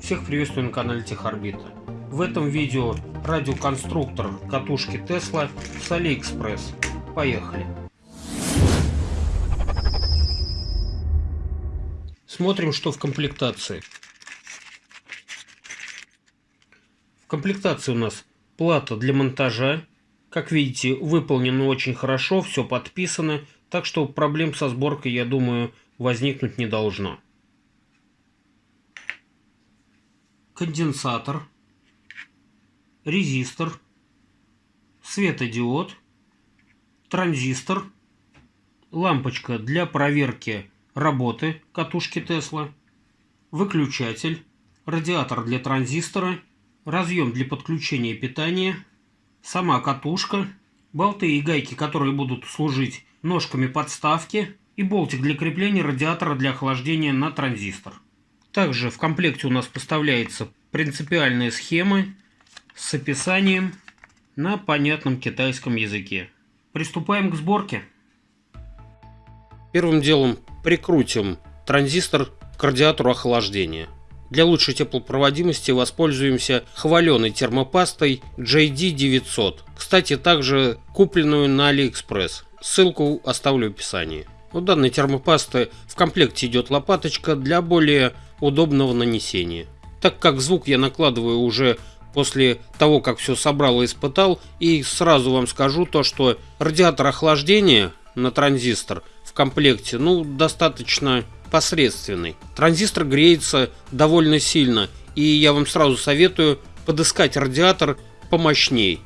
Всех приветствую на канале Техорбита. В этом видео радиоконструктор катушки Tesla с AliExpress. Поехали! Смотрим, что в комплектации. В комплектации у нас плата для монтажа. Как видите, выполнено очень хорошо, все подписано, так что проблем со сборкой, я думаю, возникнуть не должно. Конденсатор, резистор, светодиод, транзистор, лампочка для проверки работы катушки Тесла, выключатель, радиатор для транзистора, разъем для подключения питания, сама катушка, болты и гайки, которые будут служить ножками подставки и болтик для крепления радиатора для охлаждения на транзистор. Также в комплекте у нас поставляется принципиальная схема с описанием на понятном китайском языке. Приступаем к сборке. Первым делом прикрутим транзистор к радиатору охлаждения. Для лучшей теплопроводимости воспользуемся хваленой термопастой JD900. Кстати, также купленную на AliExpress. Ссылку оставлю в описании. У данной термопасты в комплекте идет лопаточка для более удобного нанесения. Так как звук я накладываю уже после того, как все собрал и испытал, и сразу вам скажу то, что радиатор охлаждения на транзистор в комплекте, ну, достаточно посредственный. Транзистор греется довольно сильно, и я вам сразу советую подыскать радиатор помощней.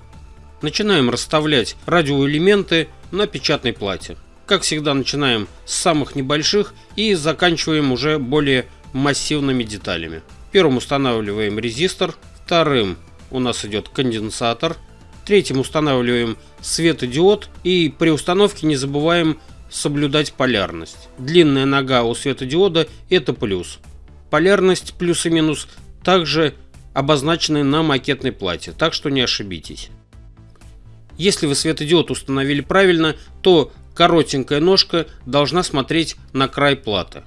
Начинаем расставлять радиоэлементы на печатной плате. Как всегда начинаем с самых небольших и заканчиваем уже более массивными деталями. Первым устанавливаем резистор, вторым у нас идет конденсатор, третьим устанавливаем светодиод и при установке не забываем соблюдать полярность. Длинная нога у светодиода это плюс. Полярность плюс и минус также обозначены на макетной плате, так что не ошибитесь. Если вы светодиод установили правильно, то коротенькая ножка должна смотреть на край платы.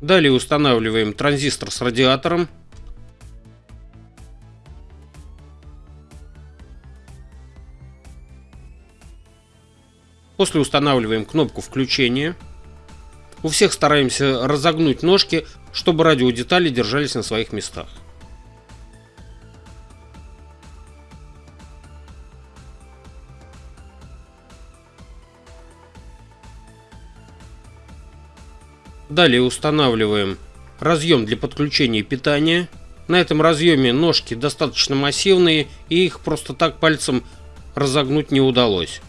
Далее устанавливаем транзистор с радиатором. После устанавливаем кнопку включения. У всех стараемся разогнуть ножки, чтобы радиодетали держались на своих местах. Далее устанавливаем разъем для подключения питания. На этом разъеме ножки достаточно массивные и их просто так пальцем разогнуть не удалось.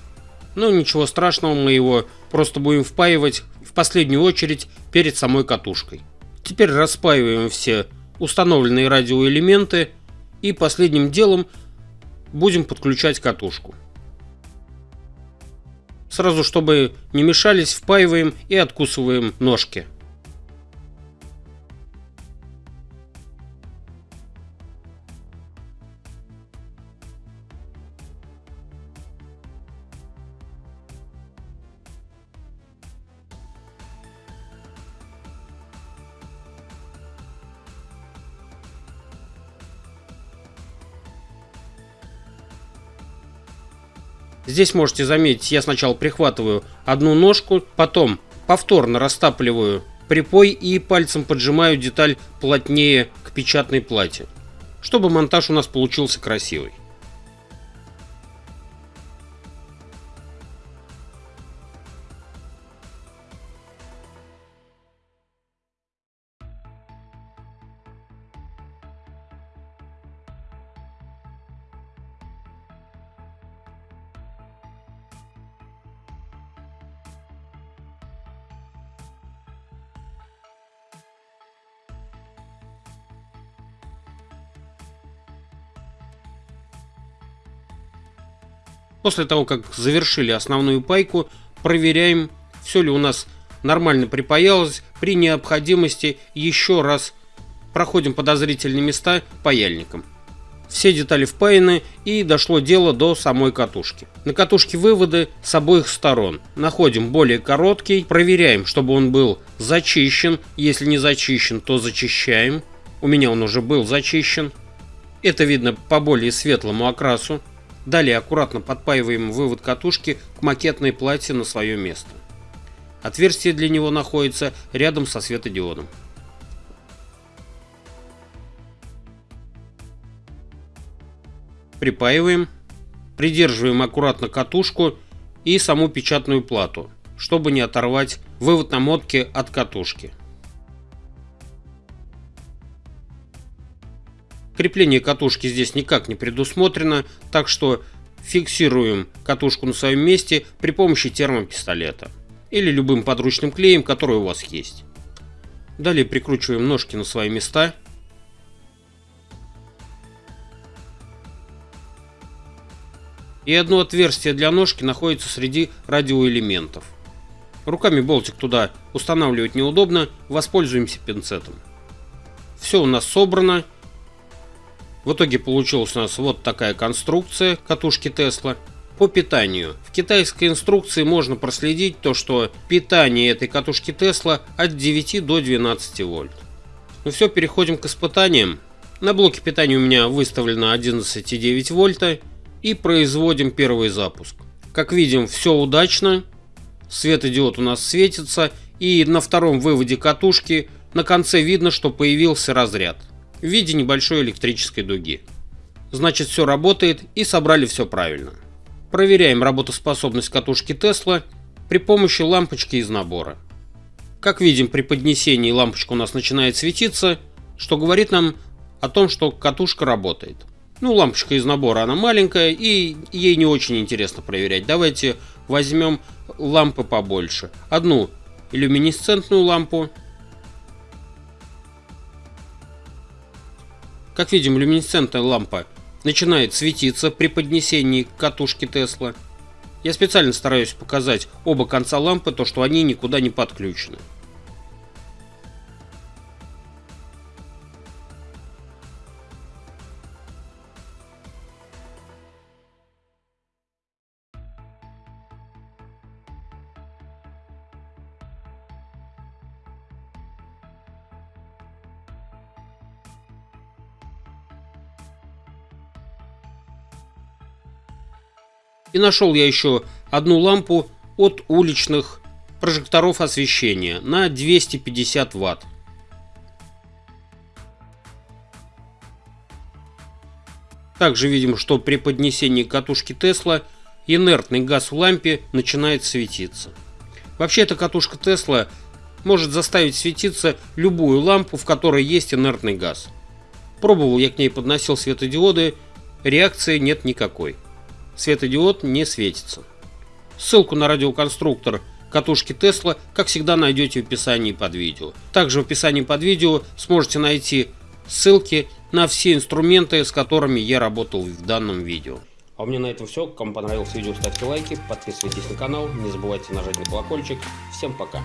Но ничего страшного, мы его просто будем впаивать в последнюю очередь перед самой катушкой. Теперь распаиваем все установленные радиоэлементы и последним делом будем подключать катушку. Сразу, чтобы не мешались, впаиваем и откусываем ножки. Здесь можете заметить, я сначала прихватываю одну ножку, потом повторно растапливаю припой и пальцем поджимаю деталь плотнее к печатной плате, чтобы монтаж у нас получился красивый. После того, как завершили основную пайку, проверяем, все ли у нас нормально припаялось. При необходимости еще раз проходим подозрительные места паяльником. Все детали впаяны и дошло дело до самой катушки. На катушке выводы с обоих сторон. Находим более короткий, проверяем, чтобы он был зачищен. Если не зачищен, то зачищаем. У меня он уже был зачищен. Это видно по более светлому окрасу. Далее аккуратно подпаиваем вывод катушки к макетной плате на свое место. Отверстие для него находится рядом со светодиодом. Припаиваем, придерживаем аккуратно катушку и саму печатную плату, чтобы не оторвать вывод намотки от катушки. Крепление катушки здесь никак не предусмотрено, так что фиксируем катушку на своем месте при помощи термопистолета или любым подручным клеем, который у вас есть. Далее прикручиваем ножки на свои места. И одно отверстие для ножки находится среди радиоэлементов. Руками болтик туда устанавливать неудобно, воспользуемся пинцетом. Все у нас собрано. В итоге получилась у нас вот такая конструкция катушки Тесла. По питанию. В китайской инструкции можно проследить то, что питание этой катушки Тесла от 9 до 12 вольт. Ну все, переходим к испытаниям. На блоке питания у меня выставлено 11,9 вольта и производим первый запуск. Как видим, все удачно. Светодиод у нас светится и на втором выводе катушки на конце видно, что появился разряд в виде небольшой электрической дуги. Значит все работает и собрали все правильно. Проверяем работоспособность катушки Тесла при помощи лампочки из набора. Как видим при поднесении лампочка у нас начинает светиться, что говорит нам о том, что катушка работает. Ну, лампочка из набора, она маленькая и ей не очень интересно проверять. Давайте возьмем лампы побольше. Одну люминесцентную лампу Как видим, люминесцентная лампа начинает светиться при поднесении катушки Тесла. Я специально стараюсь показать оба конца лампы, то что они никуда не подключены. И нашел я еще одну лампу от уличных прожекторов освещения на 250 ватт. Также видим, что при поднесении катушки Тесла инертный газ в лампе начинает светиться. Вообще эта катушка Тесла может заставить светиться любую лампу, в которой есть инертный газ. Пробовал я к ней подносил светодиоды, реакции нет никакой светодиод не светится. Ссылку на радиоконструктор катушки Тесла, как всегда, найдете в описании под видео. Также в описании под видео сможете найти ссылки на все инструменты, с которыми я работал в данном видео. А у меня на этом все. Кому понравилось видео, ставьте лайки, подписывайтесь на канал, не забывайте нажать на колокольчик. Всем пока!